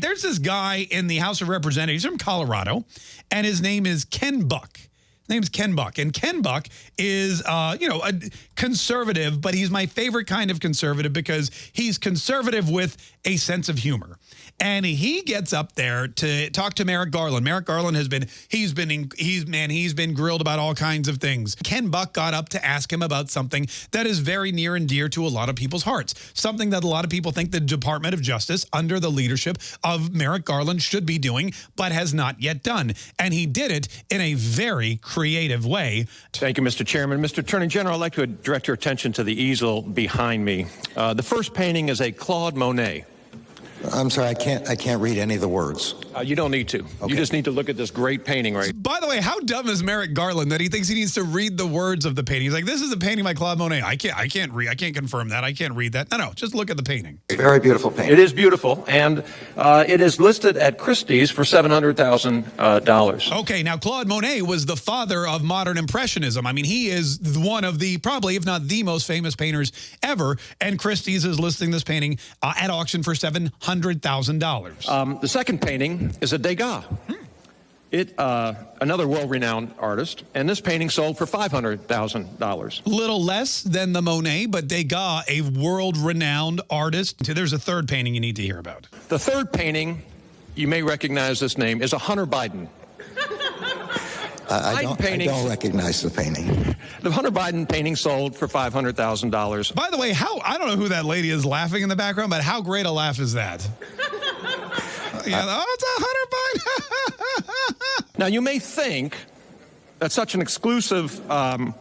There's this guy in the House of Representatives from Colorado, and his name is Ken Buck. Name's Ken Buck. And Ken Buck is, uh, you know, a conservative, but he's my favorite kind of conservative because he's conservative with a sense of humor. And he gets up there to talk to Merrick Garland. Merrick Garland has been, he's been, he's, man, he's been grilled about all kinds of things. Ken Buck got up to ask him about something that is very near and dear to a lot of people's hearts. Something that a lot of people think the Department of Justice, under the leadership of Merrick Garland, should be doing, but has not yet done. And he did it in a very creative way. Thank you, Mr. Chairman. Mr. Attorney General, I'd like to direct your attention to the easel behind me. Uh, the first painting is a Claude Monet. I'm sorry, I can't. I can't read any of the words. Uh, you don't need to. Okay. You just need to look at this great painting right. By the way, how dumb is Merrick Garland that he thinks he needs to read the words of the painting? He's like, "This is a painting by Claude Monet. I can't. I can't read. I can't confirm that. I can't read that. No, no. Just look at the painting. Very beautiful painting. It is beautiful, and uh, it is listed at Christie's for seven hundred thousand uh, dollars. Okay, now Claude Monet was the father of modern impressionism. I mean, he is one of the probably, if not the most famous painters ever. And Christie's is listing this painting uh, at auction for seven hundred thousand dollars. Um, the second painting is a Degas. It, uh, another world-renowned artist, and this painting sold for $500,000. Little less than the Monet, but Degas, a world-renowned artist. There's a third painting you need to hear about. The third painting, you may recognize this name, is a Hunter Biden. I, don't, I don't recognize the painting. The Hunter Biden painting sold for $500,000. By the way, how I don't know who that lady is laughing in the background, but how great a laugh is that? yeah, oh, it's a Hunter Biden. now, you may think that such an exclusive, um,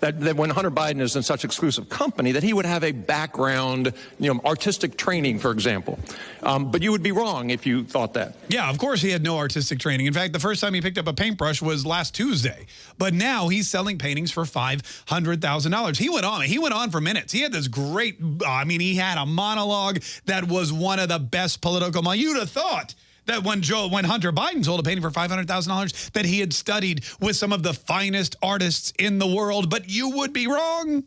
that, that when Hunter Biden is in such exclusive company, that he would have a background, you know, artistic training, for example. Um, but you would be wrong if you thought that. Yeah, of course he had no artistic training. In fact, the first time he picked up a paintbrush was last Tuesday. But now he's selling paintings for $500,000. He went on. He went on for minutes. He had this great, I mean, he had a monologue that was one of the best political, you'd have thought that when Joe, when Hunter Biden sold a painting for $500,000, that he had studied with some of the finest artists in the world, but you would be wrong.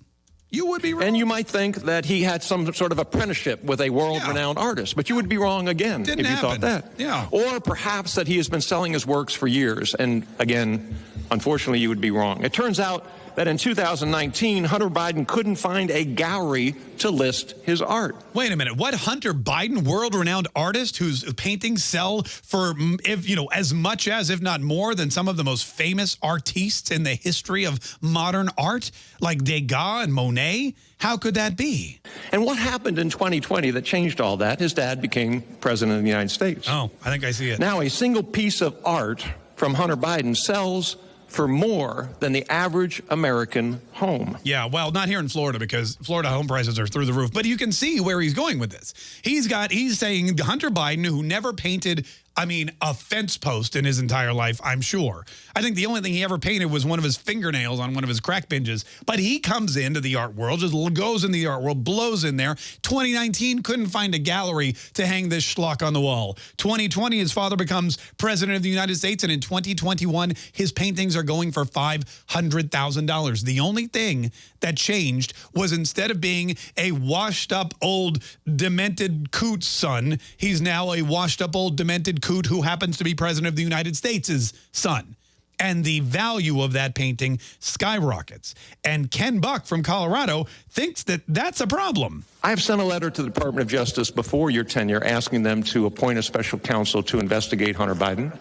You would be wrong. And you might think that he had some sort of apprenticeship with a world-renowned yeah. artist, but you would be wrong again Didn't if you happen. thought that. Yeah. Or perhaps that he has been selling his works for years, and again, unfortunately, you would be wrong. It turns out that in 2019, Hunter Biden couldn't find a gallery to list his art. Wait a minute. What Hunter Biden, world-renowned artist whose paintings sell for, if you know, as much as, if not more, than some of the most famous artistes in the history of modern art, like Degas and Monet? How could that be? And what happened in 2020 that changed all that? His dad became president of the United States. Oh, I think I see it. Now, a single piece of art from Hunter Biden sells for more than the average American home. Yeah, well, not here in Florida because Florida home prices are through the roof. But you can see where he's going with this. He's got, he's saying Hunter Biden, who never painted I mean, a fence post in his entire life, I'm sure. I think the only thing he ever painted was one of his fingernails on one of his crack binges. But he comes into the art world, just goes in the art world, blows in there. 2019 couldn't find a gallery to hang this schlock on the wall. 2020, his father becomes president of the United States, and in 2021, his paintings are going for $500,000. The only thing that changed was instead of being a washed up old demented coot son, he's now a washed up old demented coot who happens to be president of the United States' son. And the value of that painting skyrockets. And Ken Buck from Colorado thinks that that's a problem. I have sent a letter to the Department of Justice before your tenure asking them to appoint a special counsel to investigate Hunter Biden.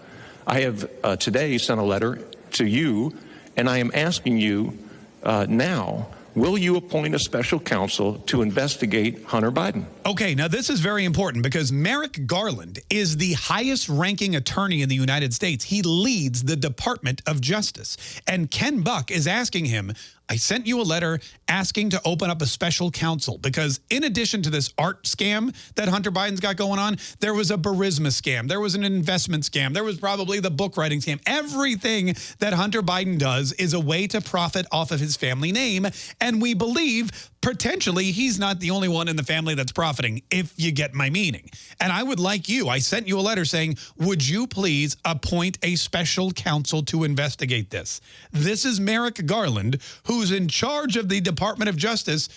I have uh, today sent a letter to you, and I am asking you uh, now Will you appoint a special counsel to investigate Hunter Biden? Okay, now this is very important because Merrick Garland is the highest ranking attorney in the United States. He leads the Department of Justice. And Ken Buck is asking him, I sent you a letter asking to open up a special counsel because in addition to this art scam that Hunter Biden's got going on, there was a Burisma scam. There was an investment scam. There was probably the book writing scam. Everything that Hunter Biden does is a way to profit off of his family name. And we believe potentially he's not the only one in the family that's profiting, if you get my meaning. And I would like you, I sent you a letter saying, would you please appoint a special counsel to investigate this? This is Merrick Garland, who's in charge of the Department of Justice,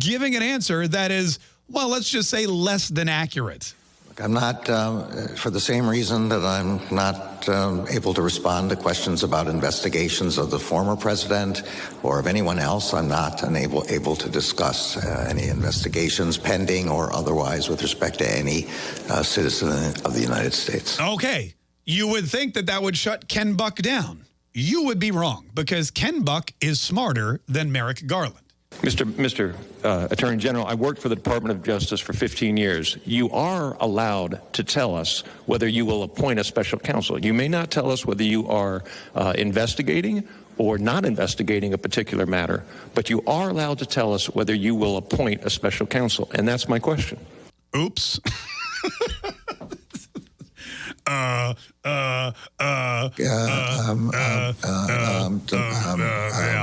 giving an answer that is, well, let's just say less than accurate. I'm not, um, for the same reason that I'm not um, able to respond to questions about investigations of the former president or of anyone else. I'm not unable able to discuss uh, any investigations pending or otherwise with respect to any uh, citizen of the United States. Okay. You would think that that would shut Ken Buck down. You would be wrong because Ken Buck is smarter than Merrick Garland. Mr. Mr. Uh, Attorney General, I worked for the Department of Justice for 15 years. You are allowed to tell us whether you will appoint a special counsel. You may not tell us whether you are uh, investigating or not investigating a particular matter, but you are allowed to tell us whether you will appoint a special counsel, and that's my question. Oops. uh, uh, uh, Uh, um, um, uh, um, um, uh, yeah.